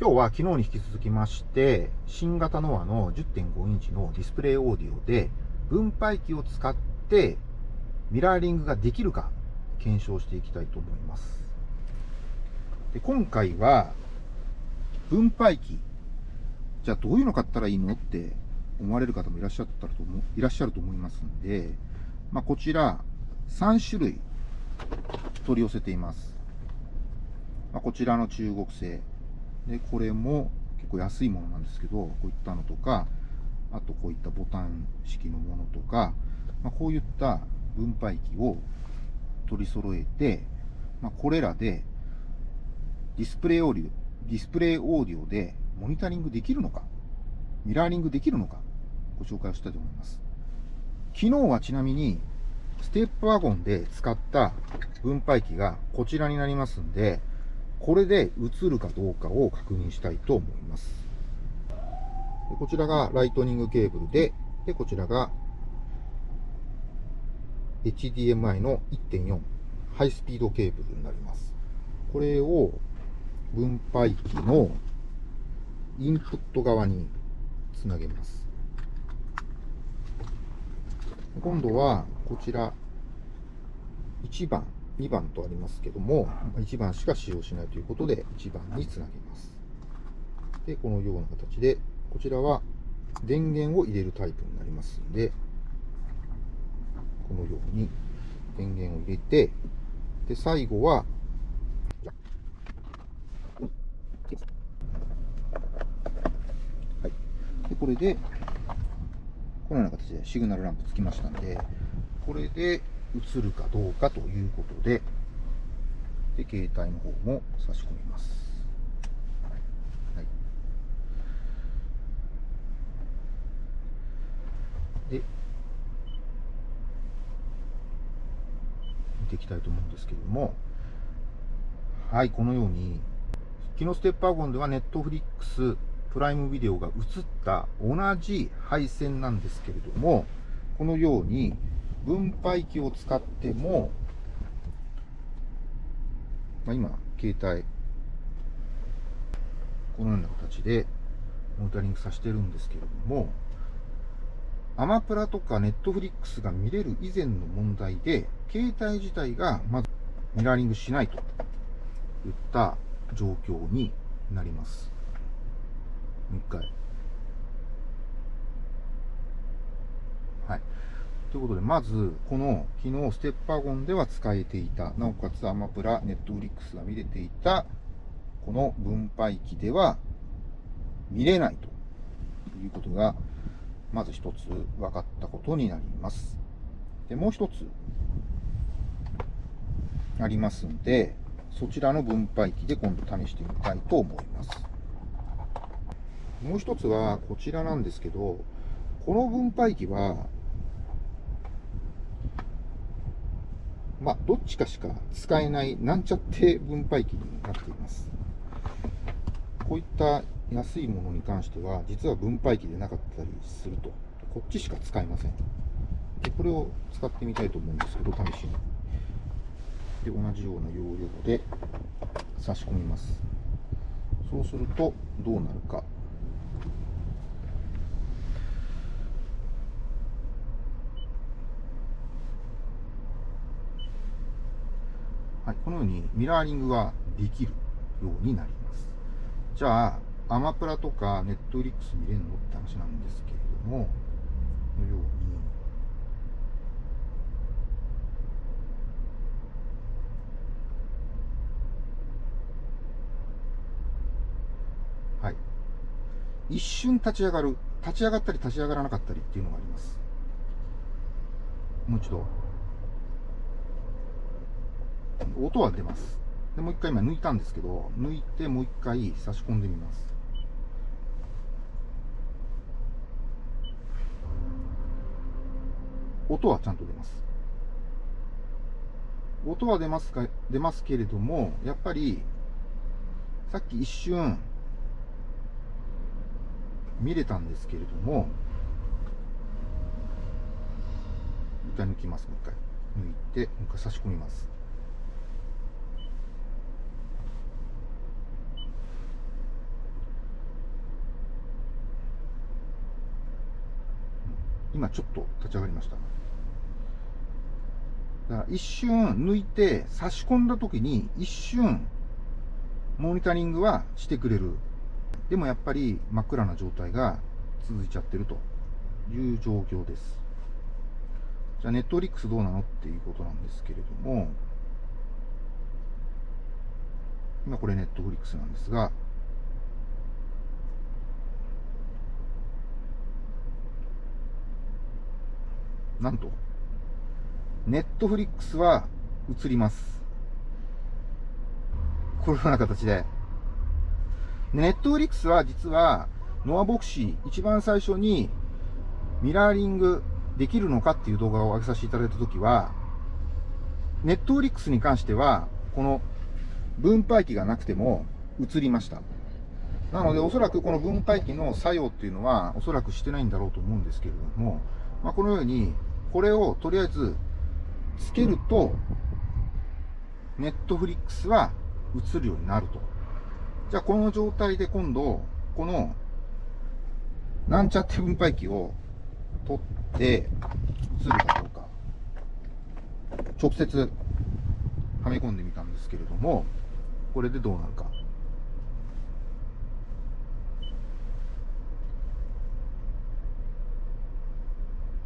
今日は昨日に引き続きまして、新型ノアの10.5インチのディスプレイオーディオで、分配器を使ってミラーリングができるか検証していきたいと思います。で今回は、分配器。じゃあどういうの買ったらいいのって思われる方もいらっしゃったと思いらっしゃると思いますんで、まあ、こちら3種類取り寄せています。まあ、こちらの中国製。で、これも結構安いものなんですけど、こういったのとか、あとこういったボタン式のものとか、まあ、こういった分配器を取り揃えて、まあ、これらでディスプレイオーディオ、ディスプレイオーディオでモニタリングできるのか、ミラーリングできるのか、ご紹介をしたいと思います。昨日はちなみに、ステップワゴンで使った分配器がこちらになりますんで、これで映るかどうかを確認したいと思います。でこちらがライトニングケーブルで、でこちらが HDMI の1.4ハイスピードケーブルになります。これを分配器のインプット側につなげます。今度はこちら1番2番とありますけども、1番しか使用しないということで、1番につなげます。で、このような形で、こちらは電源を入れるタイプになりますんで、このように電源を入れて、で、最後は、はい。で、これで、このような形でシグナルランプつきましたんで、これで、映るかどうかということで、で、携帯の方も差し込みます。はい。で、見ていきたいと思うんですけれども、はい、このように、昨日ステップワゴンではネットフリックスプライムビデオが映った同じ配線なんですけれども、このように分配器を使っても、まあ、今、携帯、このような形でモニタリングさせてるんですけれども、アマプラとかネットフリックスが見れる以前の問題で、携帯自体がまずミラーリングしないといった状況になります。もう一回。はい。ということで、まず、この、昨日、ステッパーゴンでは使えていた、なおかつアマプラ、ネットフリックスが見れていた、この分配器では見れないということが、まず一つ分かったことになります。で、もう一つありますんで、そちらの分配器で今度試してみたいと思います。もう一つはこちらなんですけど、この分配器はまあ、どっちかしか使えないなんちゃって分配器になっています。こういった安いものに関しては、実は分配器でなかったりすると、こっちしか使えません。で、これを使ってみたいと思うんですけど、試しに。で、同じような要領で差し込みます。そうすると、どうなるか。はい、このようにミラーリングができるようになります。じゃあ、アマプラとかネットフリックス見れるのって話なんですけれども、このように、はい。一瞬立ち上がる。立ち上がったり立ち上がらなかったりっていうのがあります。もう一度。音は出ます。で、もう一回今抜いたんですけど、抜いてもう一回差し込んでみます。音はちゃんと出ます。音は出ますか、出ますけれども、やっぱり、さっき一瞬、見れたんですけれども、一回抜きます、もう一回。抜いて、もう一回差し込みます。今ちょっと立ち上がりました。だから一瞬抜いて差し込んだ時に一瞬モニタリングはしてくれる。でもやっぱり真っ暗な状態が続いちゃってるという状況です。じゃあネットフリックスどうなのっていうことなんですけれども、今これネットフリックスなんですが、なんと、ネットフリックスは映ります。このような形で。ネットフリックスは実は、ノアボクシー、一番最初にミラーリングできるのかっていう動画を上げさせていただいたときは、ネットフリックスに関しては、この分配器がなくても映りました。なので、おそらくこの分配器の作用っていうのは、おそらくしてないんだろうと思うんですけれども、まあ、このように、これをとりあえずつけると、ネットフリックスは映るようになると。じゃあ、この状態で今度、この、なんちゃって分配器を取って、映るかどうか。直接、はめ込んでみたんですけれども、これでどうなるか。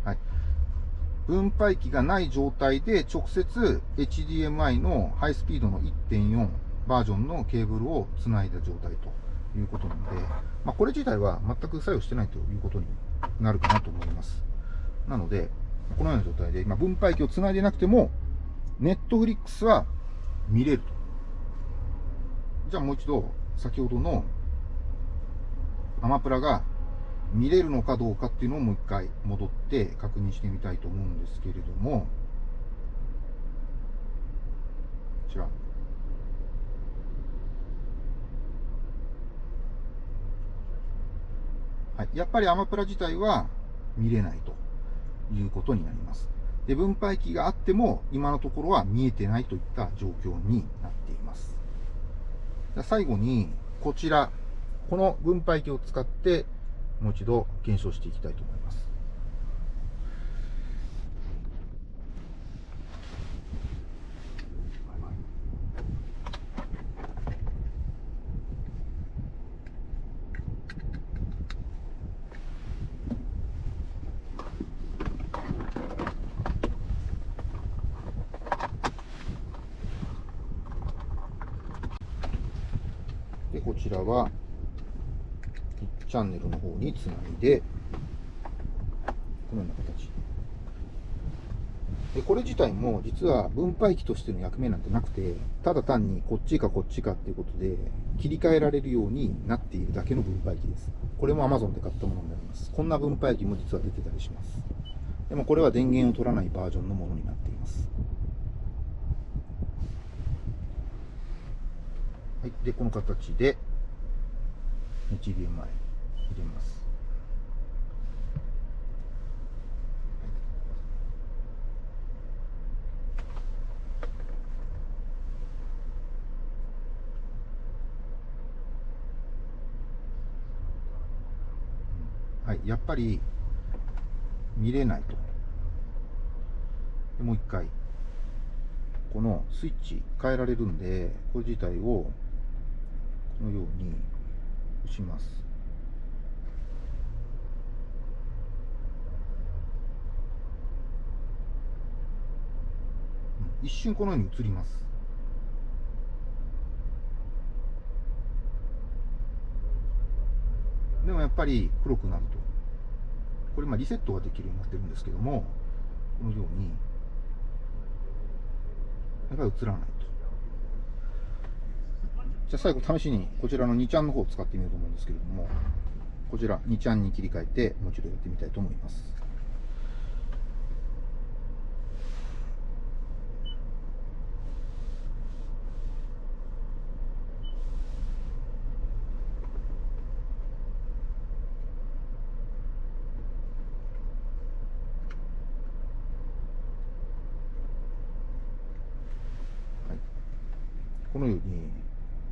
はい。分配器がない状態で直接 HDMI のハイスピードの1.4バージョンのケーブルをつないだ状態ということなので、まあ、これ自体は全く作用してないということになるかなと思います。なので、このような状態で、今分配器をつないでなくても、ネットフリックスは見れると。じゃあもう一度、先ほどのアマプラが見れるのかどうかっていうのをもう一回戻って確認してみたいと思うんですけれども、こちら。はい、やっぱりアマプラ自体は見れないということになります。で、分配器があっても今のところは見えてないといった状況になっています。最後に、こちら、この分配器を使ってもう一度検証していきたいと思います。で、こちらはチャンネルの方につないで、このような形。で、これ自体も実は分配器としての役目なんてなくて、ただ単にこっちかこっちかっていうことで切り替えられるようになっているだけの分配器です。これも Amazon で買ったものになります。こんな分配器も実は出てたりします。でもこれは電源を取らないバージョンのものになっています。はい。で、この形で HDMI 入れます。はい、やっぱり見れないと。でもう一回、このスイッチ変えられるんで、これ自体をこのように押します。一瞬このように映ります。でもやっぱり黒くなると。これまあリセットができるようになってるんですけども、このように、やっぱり映らないと。じゃあ最後試しにこちらの2ちゃんの方を使ってみようと思うんですけれども、こちら2ちゃんに切り替えてもう一度やってみたいと思います。このように、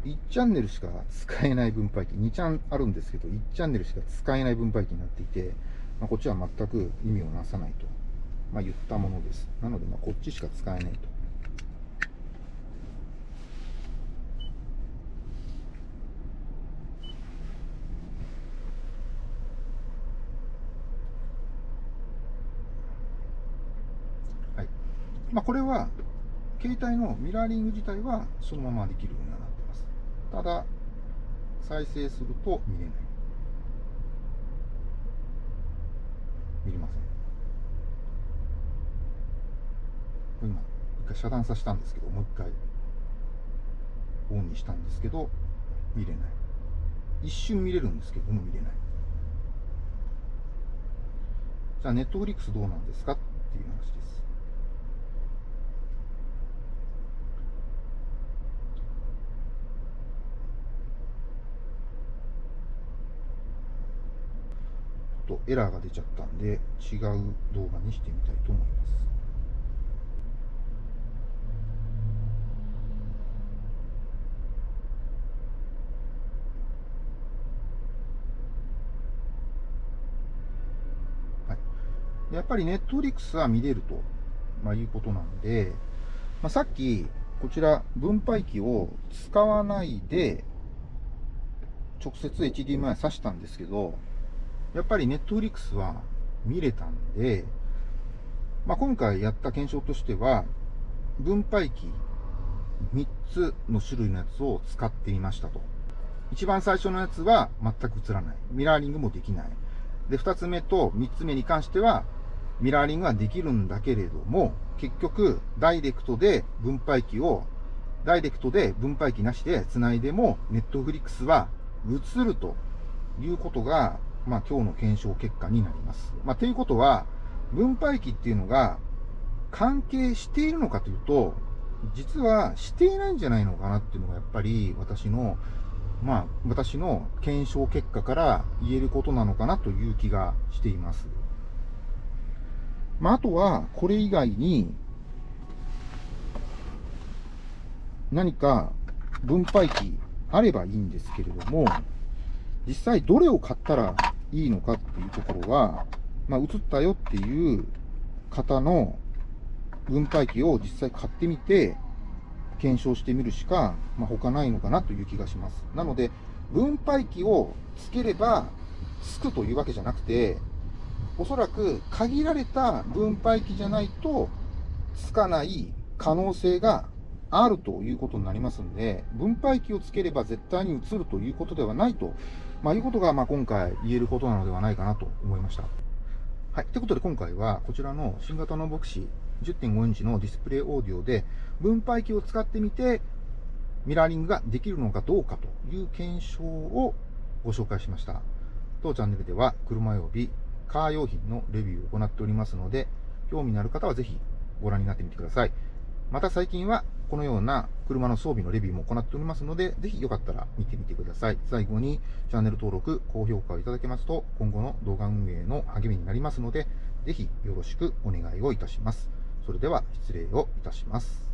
1チャンネルしか使えない分配器、2チャンあるんですけど、1チャンネルしか使えない分配器になっていて、まあ、こっちは全く意味をなさないと、まあ、言ったものです。なので、まこっちしか使えないと。はいまあ、これは携帯のミラーリング自体はそのままできるようになってます。ただ、再生すると見れない。見れません。今、一回遮断させたんですけど、もう一回オンにしたんですけど、見れない。一瞬見れるんですけども見れない。じゃあ、ネットフリックスどうなんですかっていう話です。エラーが出ちゃったんで違う動画にしてみたいと思います。はい、やっぱりネットフリックスは見れると、まあ、いうことなんで、まあ、さっきこちら分配器を使わないで直接 HDMI 挿したんですけどやっぱりネットフリックスは見れたんで、まあ、今回やった検証としては、分配器3つの種類のやつを使ってみましたと。一番最初のやつは全く映らない。ミラーリングもできない。で、2つ目と3つ目に関しては、ミラーリングはできるんだけれども、結局、ダイレクトで分配器を、ダイレクトで分配器なしで繋いでも、ネットフリックスは映るということがまあ、今日の検証結果になります。まあ、ということは、分配器っていうのが関係しているのかというと、実はしていないんじゃないのかなっていうのがやっぱり私の、まあ、私の検証結果から言えることなのかなという気がしています。まあ、あとは、これ以外に、何か分配器あればいいんですけれども、実際どれを買ったらいいのかっていうところは、まあ、映ったよっていう方の分配器を実際買ってみて、検証してみるしか、まあ、他ないのかなという気がします。なので、分配器をつければつくというわけじゃなくて、おそらく限られた分配器じゃないとつかない可能性があるということになりますんで、分配器をつければ絶対に移るということではないとまあ、いうことが、まあ、今回言えることなのではないかなと思いました。はい。ということで今回は、こちらの新型のボクシー10.5インチのディスプレイオーディオで、分配器を使ってみて、ミラーリングができるのかどうかという検証をご紹介しました。当チャンネルでは、車及びカー用品のレビューを行っておりますので、興味のある方はぜひご覧になってみてください。また最近はこのような車の装備のレビューも行っておりますので、ぜひよかったら見てみてください。最後にチャンネル登録、高評価をいただけますと、今後の動画運営の励みになりますので、ぜひよろしくお願いをいたします。それでは失礼をいたします。